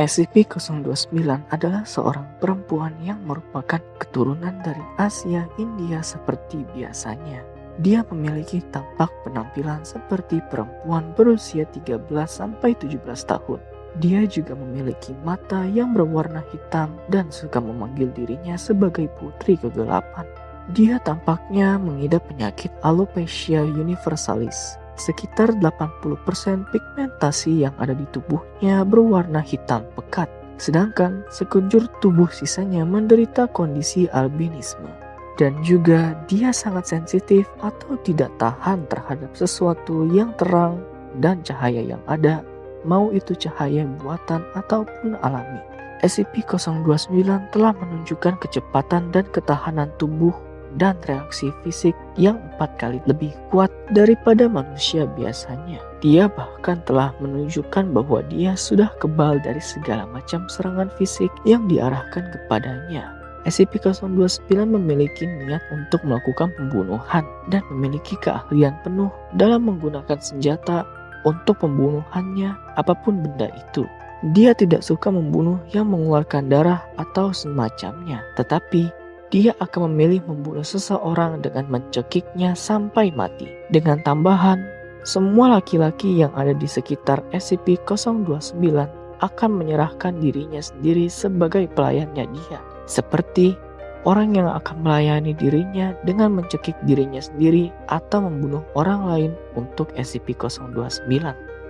SCP-029 adalah seorang perempuan yang merupakan keturunan dari Asia India seperti biasanya. Dia memiliki tampak penampilan seperti perempuan berusia 13-17 tahun. Dia juga memiliki mata yang berwarna hitam dan suka memanggil dirinya sebagai putri kegelapan. Dia tampaknya mengidap penyakit alopecia universalis Sekitar 80% pigmentasi yang ada di tubuhnya berwarna hitam pekat, sedangkan sekujur tubuh sisanya menderita kondisi albinisme. Dan juga dia sangat sensitif atau tidak tahan terhadap sesuatu yang terang dan cahaya yang ada, mau itu cahaya buatan ataupun alami. SCP-029 telah menunjukkan kecepatan dan ketahanan tubuh dan reaksi fisik yang empat kali lebih kuat daripada manusia biasanya. Dia bahkan telah menunjukkan bahwa dia sudah kebal dari segala macam serangan fisik yang diarahkan kepadanya. SCP-029 memiliki niat untuk melakukan pembunuhan dan memiliki keahlian penuh dalam menggunakan senjata untuk pembunuhannya apa pun benda itu. Dia tidak suka membunuh yang mengeluarkan darah atau semacamnya, tetapi dia akan memilih membunuh seseorang dengan mencekiknya sampai mati. Dengan tambahan, semua laki-laki yang ada di sekitar SCP-029 akan menyerahkan dirinya sendiri sebagai pelayannya dia. Seperti orang yang akan melayani dirinya dengan mencekik dirinya sendiri atau membunuh orang lain untuk SCP-029.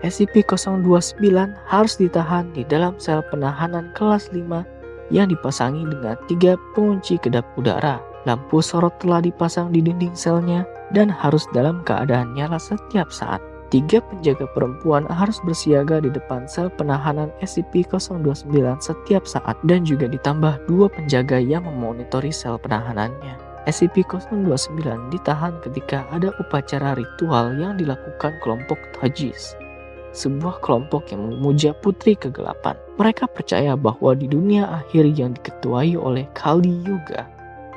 SCP-029 harus ditahan di dalam sel penahanan kelas 5 yang dipasangi dengan tiga pengunci kedap udara. Lampu sorot telah dipasang di dinding selnya dan harus dalam keadaan nyala setiap saat. Tiga penjaga perempuan harus bersiaga di depan sel penahanan SCP-029 setiap saat dan juga ditambah dua penjaga yang memonitori sel penahanannya. SCP-029 ditahan ketika ada upacara ritual yang dilakukan kelompok Tajis sebuah kelompok yang memuja putri kegelapan. Mereka percaya bahwa di dunia akhir yang diketuai oleh Kali Yuga,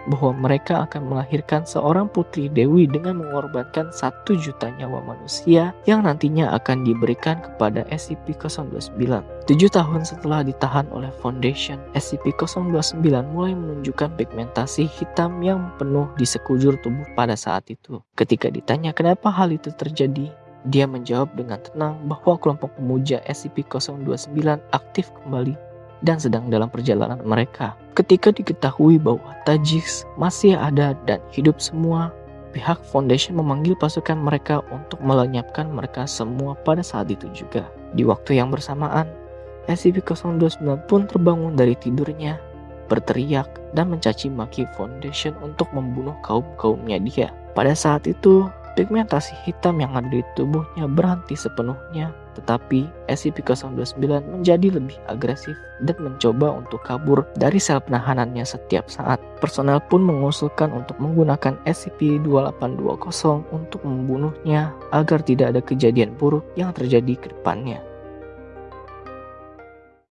bahwa mereka akan melahirkan seorang putri dewi dengan mengorbankan satu juta nyawa manusia yang nantinya akan diberikan kepada SCP-029. Tujuh tahun setelah ditahan oleh Foundation, SCP-029 mulai menunjukkan pigmentasi hitam yang penuh di sekujur tubuh pada saat itu. Ketika ditanya kenapa hal itu terjadi, dia menjawab dengan tenang bahwa kelompok pemuja SCP-029 aktif kembali dan sedang dalam perjalanan mereka. Ketika diketahui bahwa Tajix masih ada dan hidup semua, pihak Foundation memanggil pasukan mereka untuk melenyapkan mereka semua pada saat itu juga. Di waktu yang bersamaan, SCP-029 pun terbangun dari tidurnya, berteriak dan mencaci maki Foundation untuk membunuh kaum-kaumnya dia. Pada saat itu, Pigmentasi hitam yang ada di tubuhnya berhenti sepenuhnya, tetapi SCP-029 menjadi lebih agresif dan mencoba untuk kabur dari sel penahanannya setiap saat. Personel pun mengusulkan untuk menggunakan SCP-2820 untuk membunuhnya agar tidak ada kejadian buruk yang terjadi ke depannya.